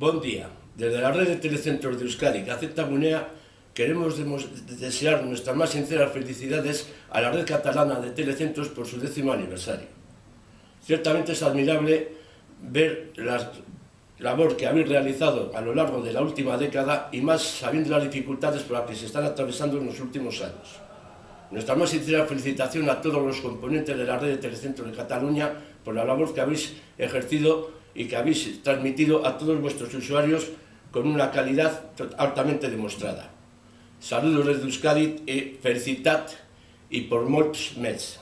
Bon día. Desde la red de telecentros de Euskadi, Gaceta Gunea, queremos desear nuestras más sinceras felicidades a la red catalana de telecentros por su décimo aniversario. Ciertamente es admirable ver la labor que habéis realizado a lo largo de la última década y más sabiendo las dificultades por las que se están atravesando en los últimos años. Nuestra más sincera felicitación a todos los componentes de la red de telecentros de Cataluña por la labor que habéis ejercido y que habéis transmitido a todos vuestros usuarios con una calidad altamente demostrada. Saludos desde Euskadi y felicitat y por molts més.